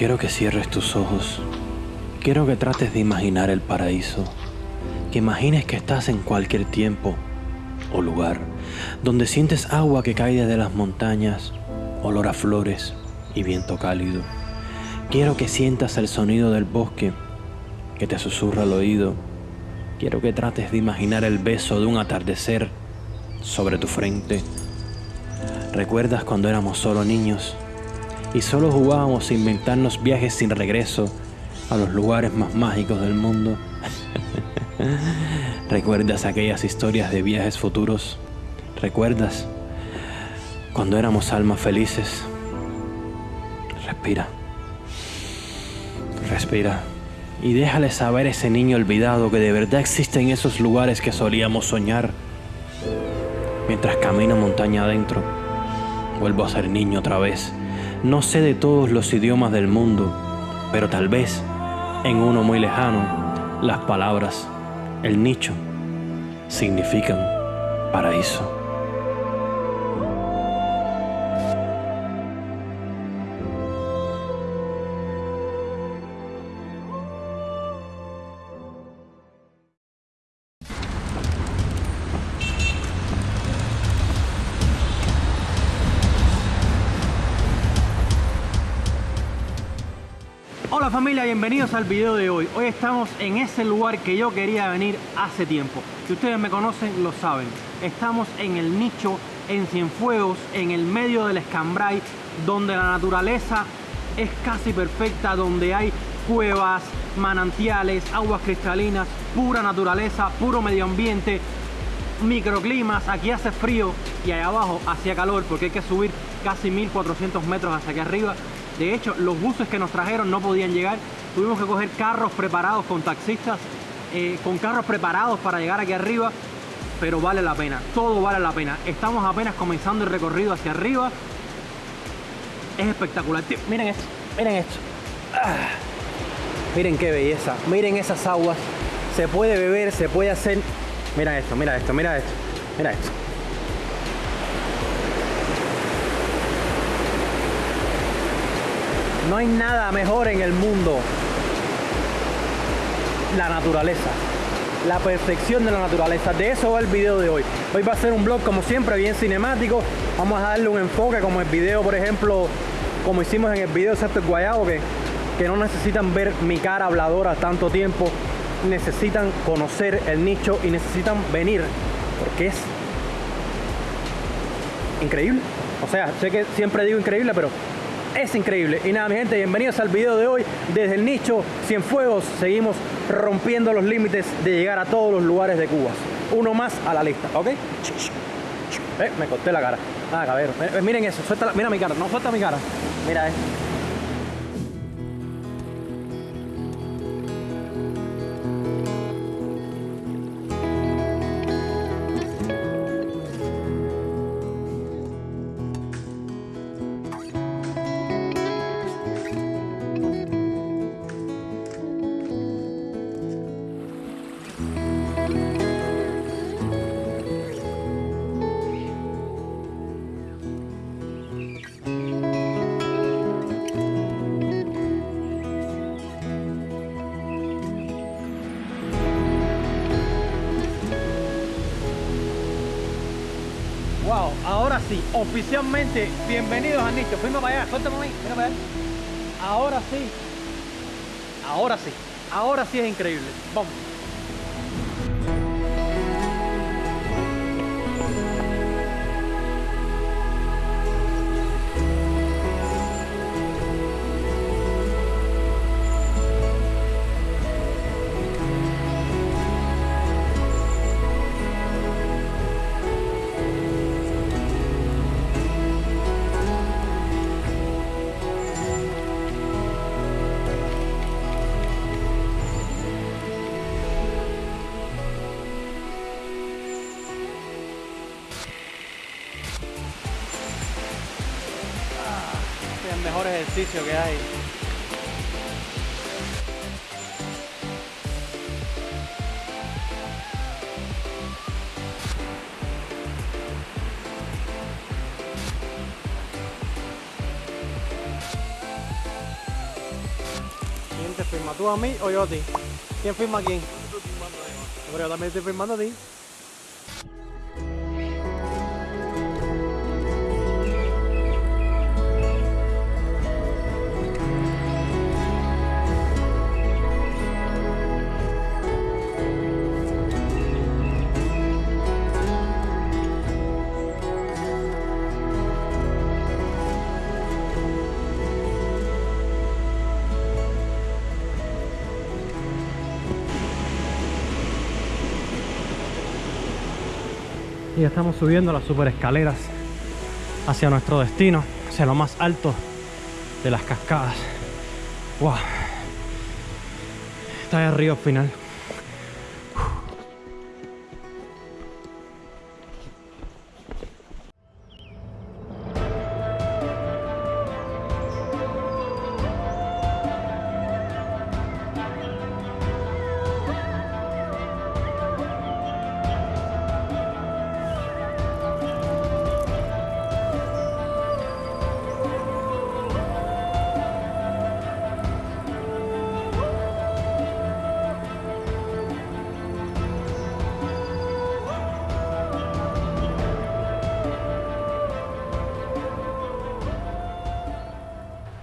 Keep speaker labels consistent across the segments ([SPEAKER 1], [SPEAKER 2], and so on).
[SPEAKER 1] Quiero que cierres tus ojos. Quiero que trates de imaginar el paraíso. Que imagines que estás en cualquier tiempo o lugar donde sientes agua que cae desde las montañas, olor a flores y viento cálido. Quiero que sientas el sonido del bosque que te susurra al oído. Quiero que trates de imaginar el beso de un atardecer sobre tu frente. ¿Recuerdas cuando éramos solo niños y solo jugábamos a inventarnos viajes sin regreso a los lugares más mágicos del mundo? ¿Recuerdas aquellas historias de viajes futuros? ¿Recuerdas cuando éramos almas felices? Respira. Respira. Y déjale saber a ese niño olvidado que de verdad existen esos lugares que solíamos soñar. Mientras camino montaña adentro, vuelvo a ser niño otra vez. No sé de todos los idiomas del mundo, pero tal vez en uno muy lejano, las palabras, el nicho, significan paraíso.
[SPEAKER 2] Familia, bienvenidos al video de hoy. Hoy estamos en ese lugar que yo quería venir hace tiempo. Si ustedes me conocen, lo saben. Estamos en el nicho, en Cienfuegos, en el medio del Escambray, donde la naturaleza es casi perfecta, donde hay cuevas, manantiales, aguas cristalinas, pura naturaleza, puro medio ambiente, microclimas, aquí hace frío y allá abajo hacía calor porque hay que subir casi 1400 metros hacia aquí arriba de hecho, los buses que nos trajeron no podían llegar. Tuvimos que coger carros preparados con taxistas, eh, con carros preparados para llegar aquí arriba. Pero vale la pena, todo vale la pena. Estamos apenas comenzando el recorrido hacia arriba. Es espectacular. miren esto, miren esto. Ah. Miren qué belleza. Miren esas aguas. Se puede beber, se puede hacer... Mira esto, mira esto, mira esto. Mira esto. No hay nada mejor en el mundo. La naturaleza. La perfección de la naturaleza. De eso va el video de hoy. Hoy va a ser un vlog como siempre, bien cinemático. Vamos a darle un enfoque como el video, por ejemplo, como hicimos en el video excepto el guayabo, que, que no necesitan ver mi cara habladora tanto tiempo. Necesitan conocer el nicho y necesitan venir. Porque es increíble. O sea, sé que siempre digo increíble, pero es increíble. Y nada, mi gente, bienvenidos al video de hoy. Desde el nicho Cienfuegos seguimos rompiendo los límites de llegar a todos los lugares de Cuba. Uno más a la lista, ¿ok? Eh, me corté la cara. Ah, cabrón. Eh, miren eso, suelta mira mi cara, no suelta mi cara. Mira, eh. Sí, oficialmente, bienvenidos a Nicho. Fuimos para allá, suéltame ahí, mira para allá. Ahora sí, ahora sí, ahora sí es increíble. Vamos. Ejercicio que hay. se firma? ¿Tú a mí o yo a ti? ¿Quién firma a quién? Pero yo también estoy firmando a ti. Y estamos subiendo las super escaleras hacia nuestro destino, hacia lo más alto de las cascadas. ¡Wow! Está arriba al final.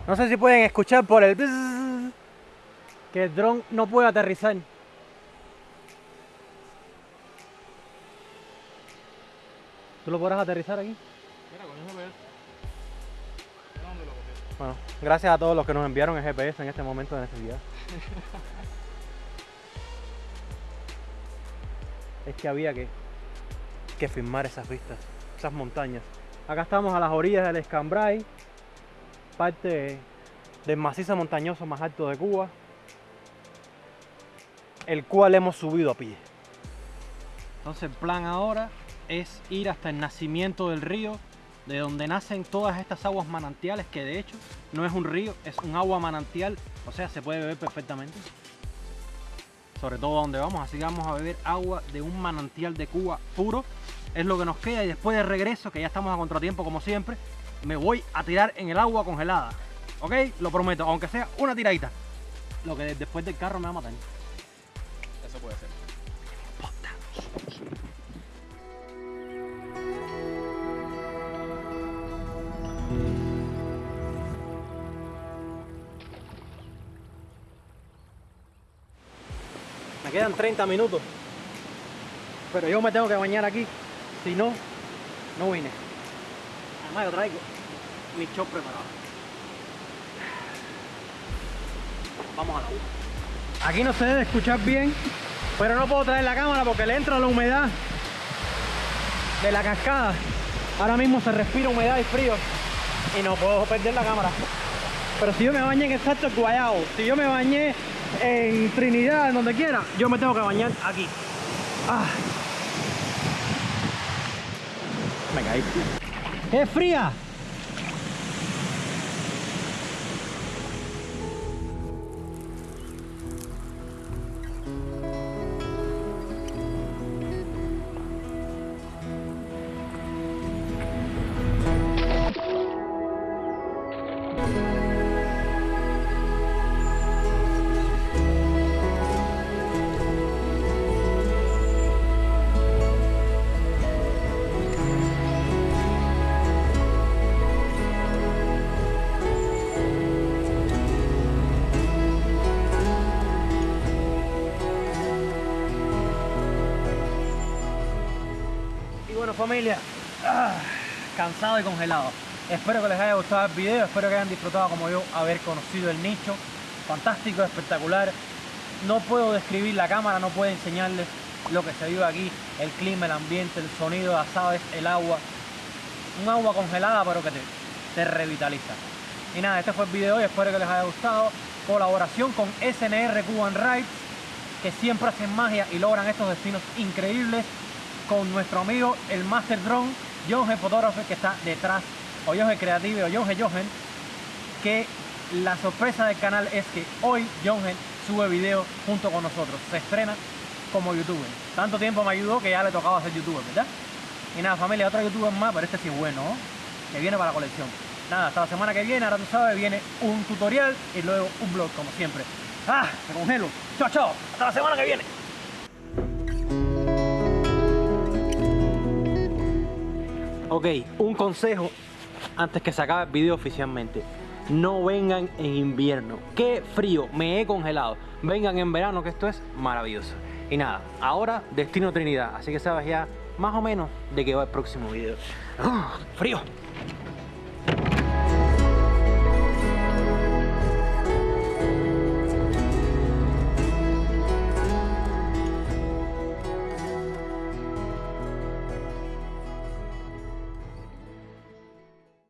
[SPEAKER 2] No sé si pueden escuchar por el bzzz que el dron no puede aterrizar. ¿Tú lo podrás aterrizar aquí?
[SPEAKER 3] Mira, con el GPS. Dónde lo.
[SPEAKER 2] Bueno, gracias a todos los que nos enviaron el GPS en este momento de necesidad. es que había que, que filmar esas vistas, esas montañas. Acá estamos a las orillas del Escambray, parte del macizo montañoso más alto de Cuba, el cual hemos subido a pie. Entonces el plan ahora es ir hasta el nacimiento del río, de donde nacen todas estas aguas manantiales, que de hecho no es un río, es un agua manantial, o sea, se puede beber perfectamente. Sobre todo donde vamos, así que vamos a beber agua de un manantial de Cuba puro, es lo que nos queda y después de regreso, que ya estamos a contratiempo como siempre, me voy a tirar en el agua congelada. ¿Ok? Lo prometo, aunque sea una tiradita. Lo que después del carro me va a matar.
[SPEAKER 3] Eso puede ser.
[SPEAKER 2] Me quedan 30 minutos. Pero yo me tengo que bañar aquí. Si no, no vine. Además yo traigo mi shop preparado. Vamos a la U. Aquí no se debe escuchar bien, pero no puedo traer la cámara porque le entra la humedad de la cascada. Ahora mismo se respira humedad y frío y no puedo perder la cámara. Pero si yo me bañé en el Salto Guayao, si yo me bañé en Trinidad, en donde quiera, yo me tengo que bañar aquí. Ah. Me caí. ¡Es fría! Familia, ah, cansado y congelado. Espero que les haya gustado el video, espero que hayan disfrutado como yo haber conocido el nicho. Fantástico, espectacular. No puedo describir la cámara, no puedo enseñarles lo que se vive aquí, el clima, el ambiente, el sonido las aves, el agua. Un agua congelada pero que te, te revitaliza. Y nada, este fue el video de hoy, espero que les haya gustado. Colaboración con SNR Cuban Rides, que siempre hacen magia y logran estos destinos increíbles con nuestro amigo el Master Drone, John G. Photographer, que está detrás, o John G. Creative, o John G. Johan, que la sorpresa del canal es que hoy John G. sube video junto con nosotros, se estrena como youtuber. Tanto tiempo me ayudó que ya le tocaba ser youtuber, ¿verdad? Y nada, familia, otro youtuber más, pero este sí es bueno, ¿no? que viene para la colección. Nada, hasta la semana que viene, ahora tú sabes, viene un tutorial y luego un vlog, como siempre. Ah, me congelo. Chao, chao. Hasta la semana que viene. Ok, un consejo antes que se acabe el video oficialmente. No vengan en invierno. Qué frío, me he congelado. Vengan en verano, que esto es maravilloso. Y nada, ahora destino Trinidad. Así que sabes ya más o menos de qué va el próximo video. ¡Ah! ¡Frío!